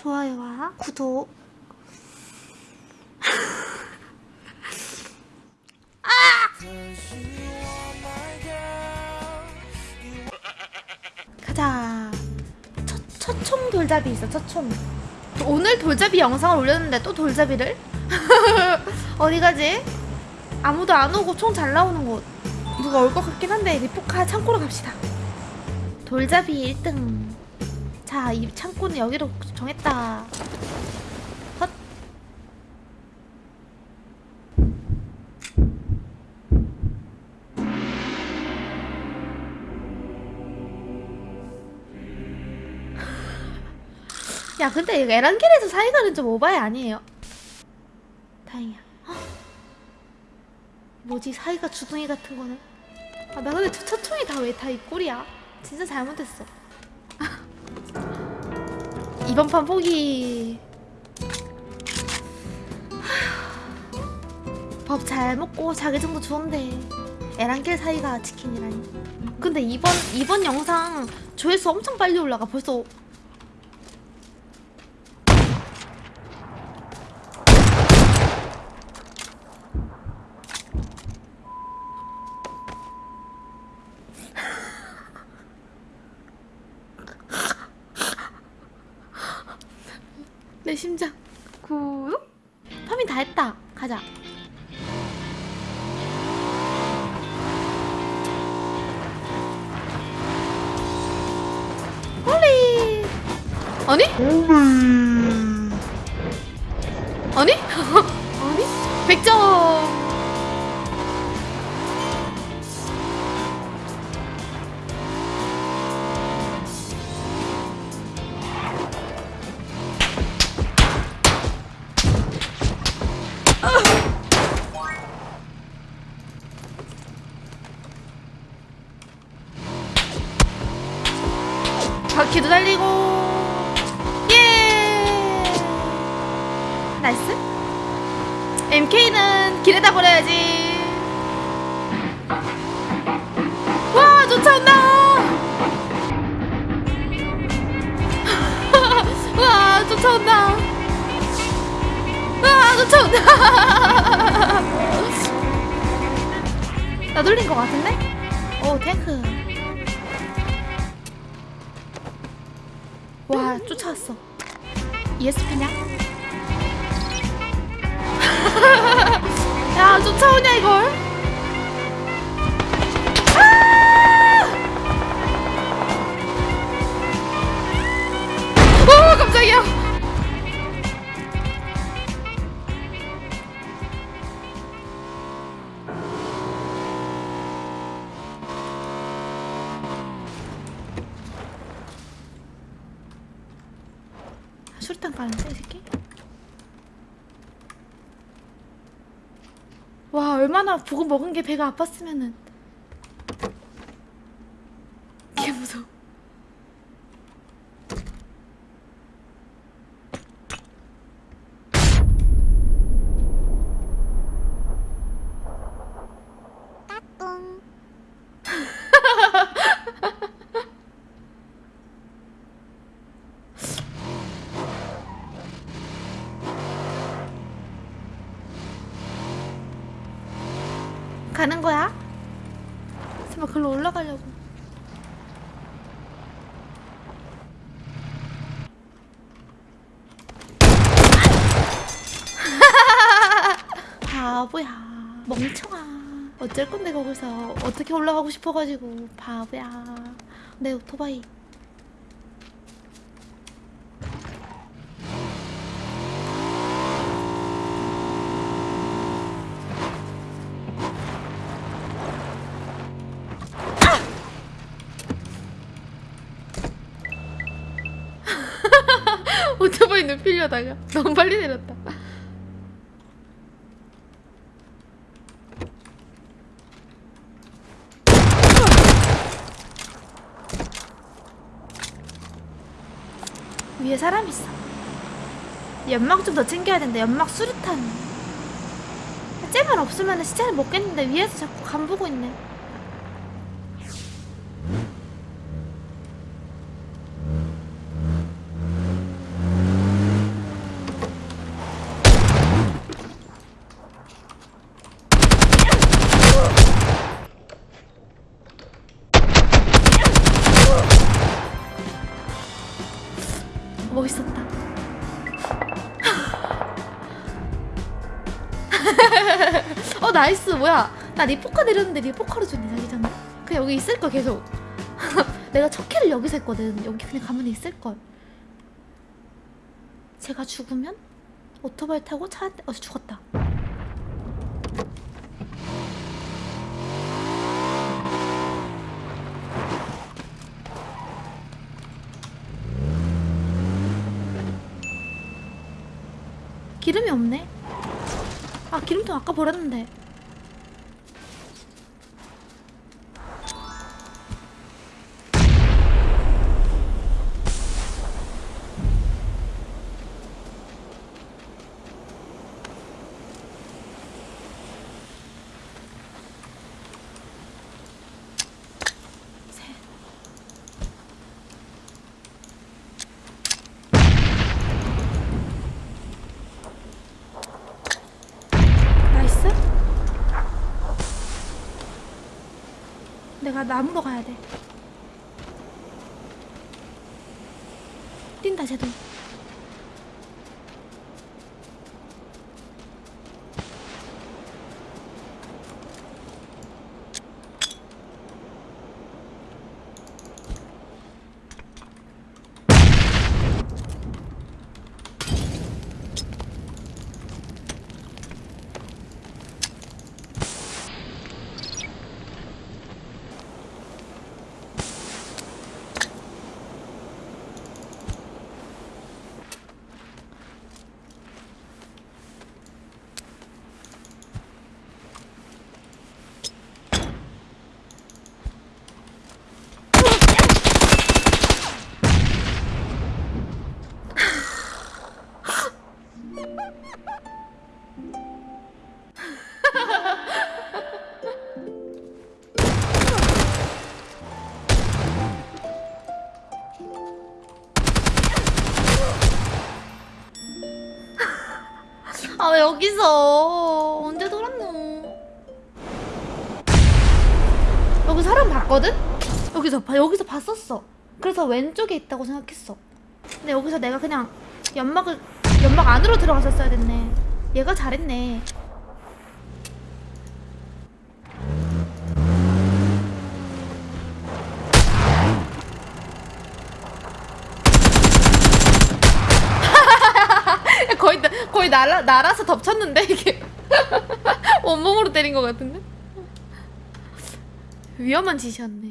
좋아요와 구독. 가자. 첫, 첫총 돌잡이 있어, 첫총. 오늘 돌잡이 영상을 올렸는데 또 돌잡이를? 어디 가지? 아무도 안 오고 총 잘 나오는 곳. 누가 올 것 같긴 한데 리포카 창고로 갑시다. 돌잡이 1등. 자, 이 창고는 여기로 정했다. 헛. 야, 근데 에란길에서 사이가는 좀 오바이 아니에요? 다행이야. 헉. 뭐지 사이가 주둥이 같은 거네. 아, 나 근데 저 첫총이 다 왜 다 이 꼴이야? 진짜 잘못했어. 이번 판 포기. 밥 잘 먹고 자기 정도 좋은데 에란길 사이가 치킨이라니. 근데 이번 이번 영상 조회수 엄청 빨리 올라가. 벌써 심장. 구독 파밍 다 했다. 가자. 홀리! 아니? 아니? 아니? 100점 바퀴도 달리고. 예! nice. MK는 길에다 버려야지. 와 쫓아온다! 와 쫓아온다! 와 쫓아온다! 나 돌린 것 같은데? 오 탱크 와 쫓아왔어. ESP냐? 야 쫓아오냐 이걸 수류탄 까는데 이 새끼? 와 얼마나 보고 먹은 게 배가 아팠으면은 개 무서워 가는 거야? 설마 글로 올라가려고. 바보야. 멍청아. 어쩔 건데 거기서. 어떻게 올라가고 싶어가지고. 바보야. 내 오토바이 눕히려다가 너무 빨리 내렸다. 위에 사람 있어. 연막 좀 더 챙겨야 된다. 연막 수류탄. 쟤만 없으면 시체를 먹겠는데 위에서 자꾸 간 보고 있네. 나이스 뭐야? 나 리포카 내렸는데 리포카로 주니 자기장. 그냥 여기 있을 걸 계속. 내가 첫 키를 여기서 했거든. 여기 그냥 가만히 있을 걸. 제가 죽으면 오토바이 타고 차한 대. 어 죽었다. 기름이 없네. 아 기름통 아까 버렸는데. 셋. 나이스. 내 가 나무로 가야 돼. 뛴다 쟤도. 아 왜 여기서 언제 돌았노? 여기 사람 봤거든? 여기서 봐 여기서 봤었어. 그래서 왼쪽에 있다고 생각했어. 근데 여기서 내가 그냥 연막을 연막 안으로 들어갔었어야 됐네. 얘가 잘했네. 날아 날아서 덮쳤는데 이게 온몸으로 때린 것 같은데 위험한 짓이었네.